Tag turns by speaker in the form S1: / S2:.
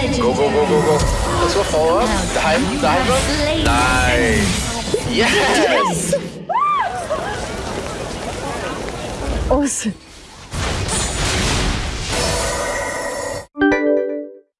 S1: Go, go, go, go, go. Let's go forward. Daheim, daheim. Nice. Yes. yes.
S2: Awesome.